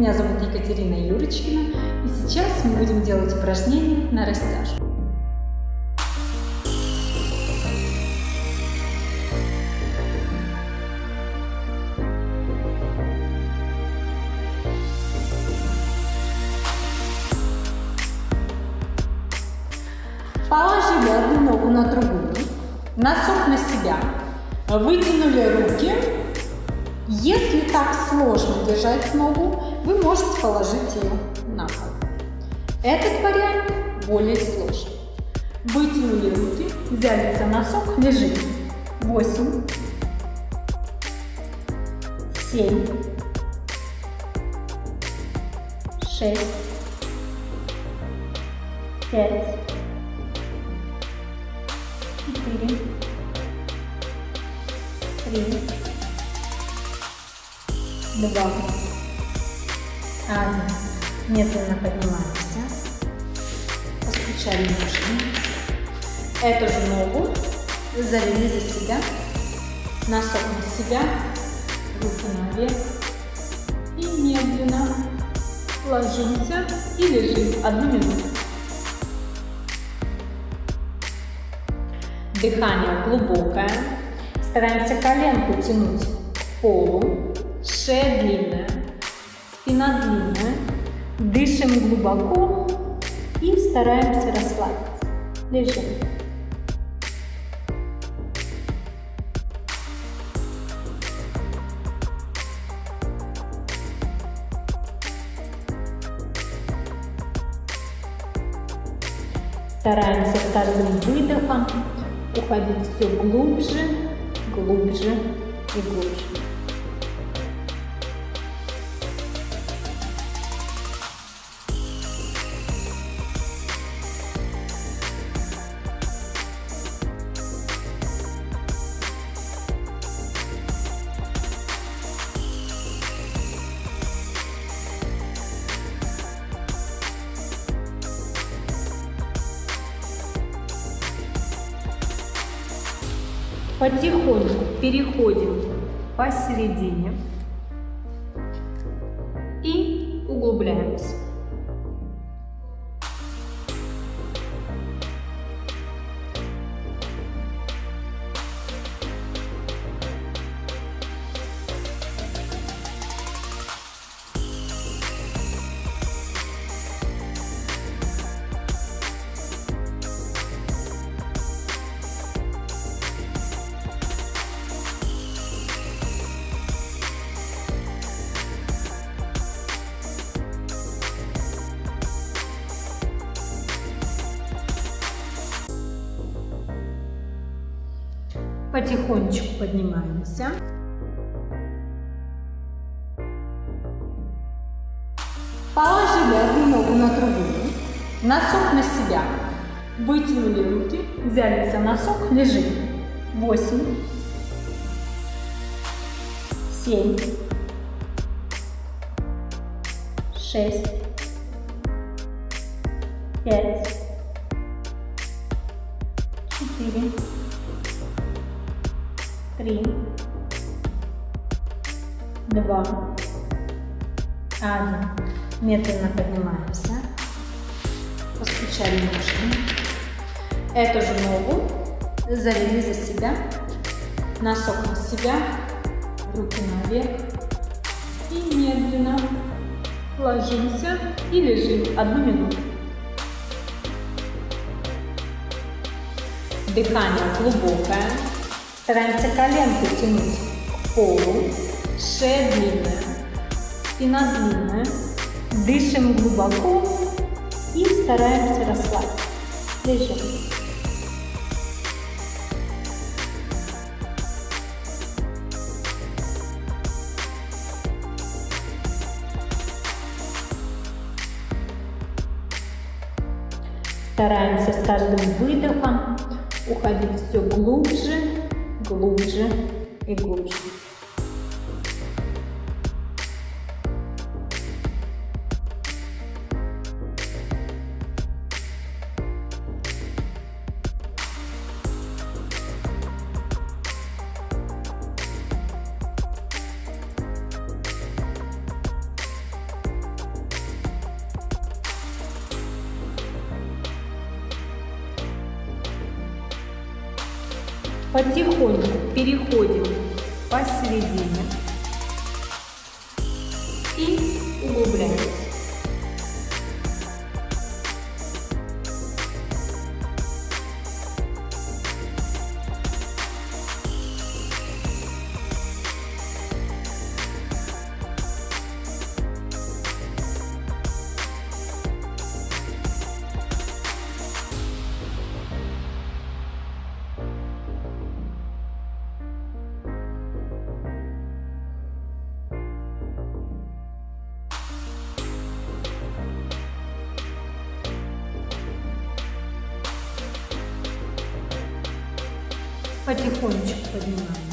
Меня зовут Екатерина Юрочкина, и сейчас мы будем делать упражнение на растяжку. Положили одну ногу на другую, носок на себя, вытянули руки. Если так сложно держать ногу, вы можете положить ее на пол. Этот вариант более сложный. Вытянули руки, взяли за носок, лежим. 8, 7, 6, 5, четыре, три, два, один. Медленно поднимаемся, постучали ножками. Эту же ногу завели за себя, носок на себя, руки наверх. И медленно ложимся и лежим одну минуту. Дыхание глубокое. Стараемся коленку тянуть к полу. Шея длинная, спина длинная. Дышим глубоко и стараемся расслабиться. Лежим. Стараемся с каждым выдохом уходить все глубже, глубже и глубже. Потихоньку переходим посередине и углубляемся. Потихонечку поднимаемся. Положили одну ногу на другую, носок на себя. Вытянули руки, взяли за носок, лежим. 8, 7, 6, 5, 4, три, два, один. Медленно поднимаемся. Постучали ножками. Эту же ногу завели за себя. Носок на себя. Руки наверх. И медленно ложимся и лежим одну минуту. Дыхание глубокое. Стараемся коленку тянуть к полу, шея длинная, спина длинная. Дышим глубоко и стараемся расслабиться. Лежим. Стараемся с каждым выдохом уходить и Потихоньку переходим посередине потихонечку поднимаем.